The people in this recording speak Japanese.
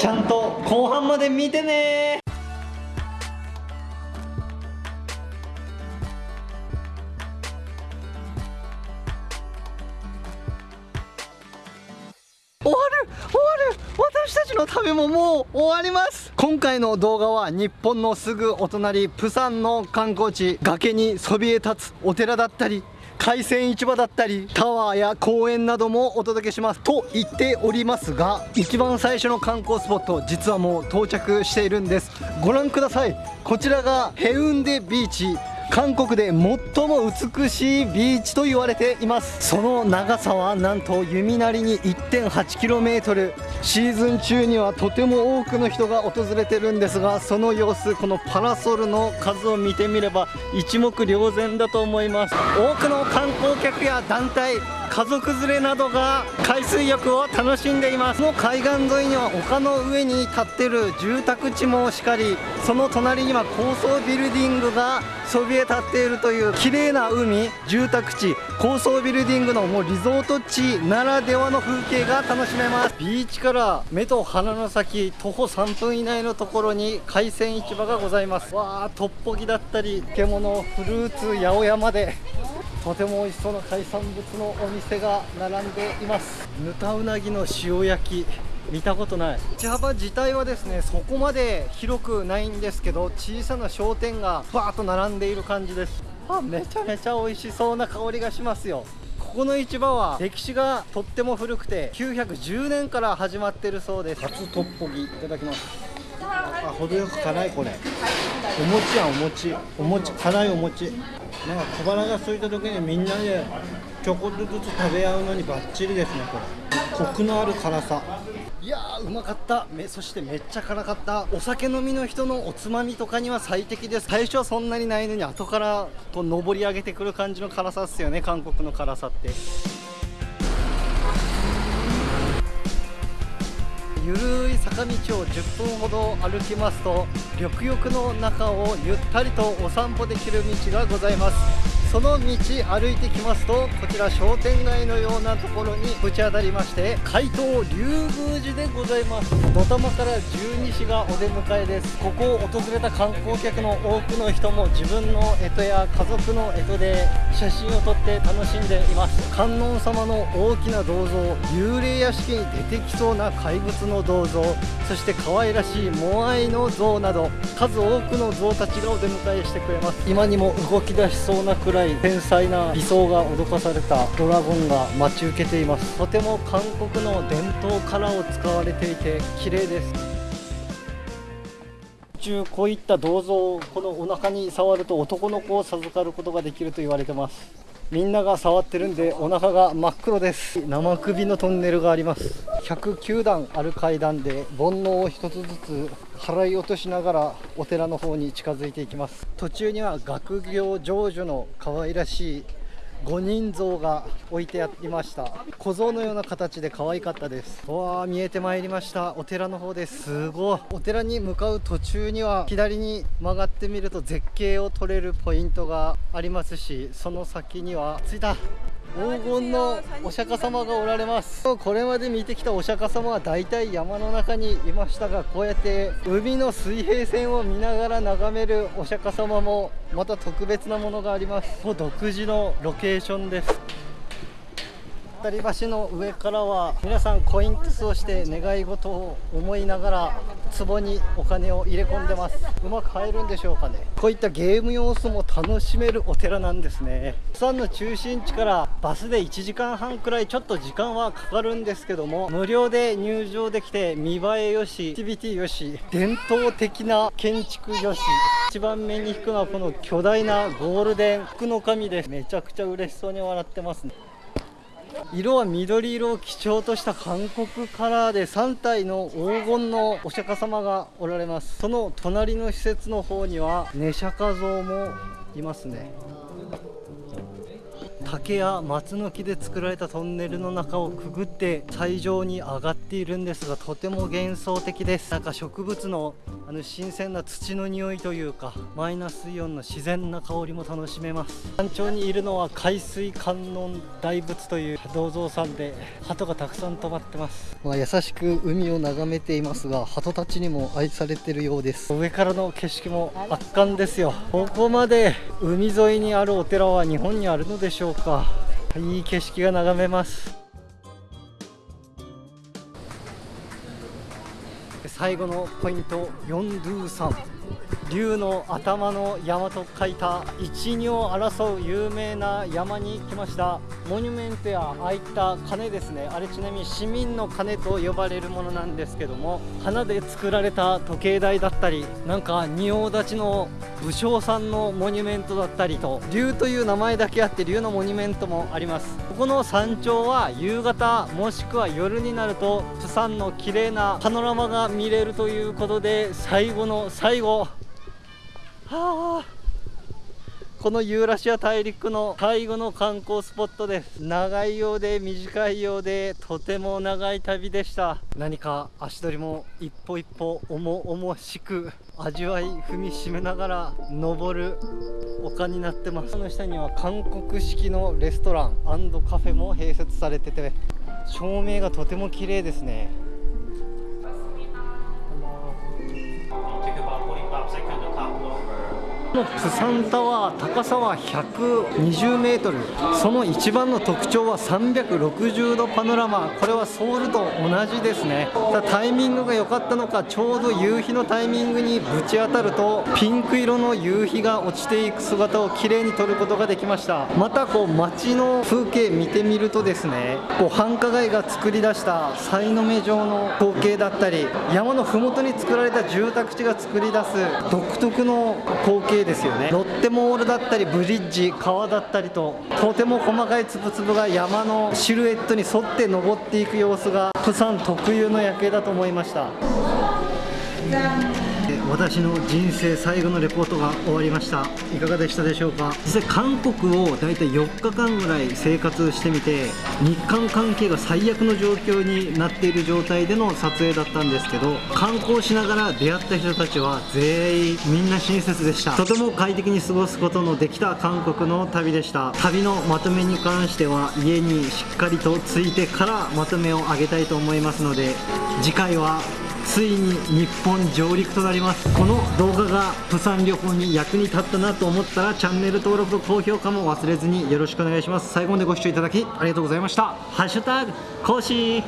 ちゃんと後半まで見てね。終わる終わる。私たちの旅ももう終わります。今回の動画は日本のすぐお隣プサンの観光地崖にそびえ立つお寺だったり海鮮市場だったりタワーや公園などもお届けします。と言っておりますが一番最初の観光スポット実はもう到着しているんです。ご覧ください。こちらがヘウンデビーチ。韓国で最も美しいビーチと言われています。その長さはなんと弓なりに 1.8km シーズン中にはとても多くの人が訪れてるんですがその様子このパラソルの数を見てみれば一目瞭然だと思います。多くの観光客や団体家族連れなどが海水浴を楽しんでいます。この海岸沿いには丘の上に立ってる住宅地もしかりその隣には高層ビルディングがそびえ立っているという綺麗な海住宅地高層ビルディングのもうリゾート地ならではの風景が楽しめます。ビーチから目と鼻の先徒歩3分以内のところに海鮮市場がございます。わあトッポギだったり漬物フルーツ八百屋まで。とても美味しそうな海産物のお店が並んでいます。ぬたうなぎの塩焼き見たことない。道幅自体はですねそこまで広くないんですけど小さな商店がバーッと並んでいる感じです。あめちゃめちゃ美味しそうな香りがしますよ。ここの市場は歴史がとっても古くて910年から始まってるそうです。初トッポギいただきます。あ程よく辛いこれ。お餅やんお餅。お餅辛いお餅なんか小腹が空いた時にみんなでちょこっとずつ食べ合うのにバッチリですねこれ。コクのある辛さ。いやーうまかった。めそしてめっちゃ辛かった。お酒飲みの人のおつまみとかには最適です。最初はそんなにないのに後からこう上り上げてくる感じの辛さっすよね。韓国の辛さって。ゆるい坂道を10分ほど歩きますと緑浴の中をゆったりとお散歩できる道がございます。その道歩いてきますとこちら商店街のようなところにぶち当たりまして海東龍宮寺でございます。土玉から十二支がお出迎えです。ここを訪れた観光客の多くの人も自分の干支や家族の干支で写真を撮って楽しんでいます。観音様の大きな銅像幽霊屋敷に出てきそうな怪物の銅像そして可愛らしいモアイの像など数多くの像たちがお出迎えしてくれます。今にも動き出しそうなくらい繊細な理想が脅かされたドラゴンが待ち受けています。とても韓国の伝統カラーを使われていて綺麗です。中こういった銅像をこのお腹に触ると男の子を授かることができると言われてます。みんなが触ってるんでお腹が真っ黒です。生首のトンネルがあります。109段ある階段で煩悩を一つずつ払い落としながらお寺の方に近づいていきます。途中には学業成就の可愛らしい5人像が置いてありました。小僧のような形で可愛かったです。わあ見えてまいりました。お寺の方です。すごい。お寺に向かう途中には左に曲がってみると絶景を撮れるポイントがありますしその先には着いた。黄金のお釈迦様がおられます。これまで見てきたお釈迦様は大体山の中にいましたがこうやって海の水平線を見ながら眺めるお釈迦様もまた特別なものがあります。独自のロケーションです。渡り橋の上からは皆さんコイントスをして願い事を思いながら壺にお金を入れ込んでます。うまく入るんでしょうかね。こういったゲーム要素も楽しめるお寺なんですね。釜山の中心地からバスで1時間半くらいちょっと時間はかかるんですけども無料で入場できて見栄えよしアクティビティよし伝統的な建築よし一番目に引くのはこの巨大なゴールデン福の神です。めちゃくちゃ嬉しそうに笑ってますね。色は緑色を基調とした韓国カラーで3体の黄金のお釈迦様がおられます。その隣の施設の方には寝釈迦像もいますね。竹や松の木で作られたトンネルの中をくぐって最上に上がっているんですがとても幻想的です。なんか植物のあの新鮮な土の匂いというかマイナスイオンの自然な香りも楽しめます。山頂にいるのは海水観音大仏という銅像さんで鳩がたくさん止まってます、まあ、優しく海を眺めていますが鳩たちにも愛されてるようです。上からの景色も圧巻ですよ。ここまで海沿いにあるお寺は日本にあるのでしょうか。いい景色が眺めます最後のポイント4ドゥ3竜の頭の山と書いた一二を争う有名な山に来ました。モニュメントやああいった鐘ですね。あれちなみに市民の鐘と呼ばれるものなんですけども花で作られた時計台だったりなんか仁王立ちの武将さんのモニュメントだったりと竜という名前だけあって竜のモニュメントもあります。ここの山頂は夕方もしくは夜になるとプサンの綺麗なパノラマが見れるということで最後の最後はあ。このユーラシア大陸の最後の観光スポットです。長いようで短いようでとても長い旅でした。何か足取りも一歩一歩重々しく味わい踏みしめながら登る丘になってます。その下には韓国式のレストランカフェも併設されてて照明がとても綺麗ですね。プサンタワー高さは120メートル。その一番の特徴は360度パノラマ。これはソウルと同じですね。タイミングが良かったのかちょうど夕日のタイミングにぶち当たるとピンク色の夕日が落ちていく姿をきれいに撮ることができました。またこう街の風景見てみるとですねこう繁華街が作り出したさいの目状の光景だったり山の麓に作られた住宅地が作り出す独特の光景ですよねロッテモールだったりブリッジ川だったりととても細かい粒々が山のシルエットに沿って登っていく様子が釜山特有の夜景だと思いました。私の人生最後のレポートが終わりました。いかがでしたでしょうか？実際韓国を大体4日間ぐらい生活してみて日韓関係が最悪の状況になっている状態での撮影だったんですけど観光しながら出会った人たちは全員みんな親切でした。とても快適に過ごすことのできた韓国の旅でした。旅のまとめに関しては家にしっかりとついてからまとめをあげたいと思いますので次回はついに日本上陸となります。この動画がプサン旅行に役に立ったなと思ったらチャンネル登録と高評価も忘れずによろしくお願いします。最後までご視聴いただきありがとうございました。ハッシュタグ講師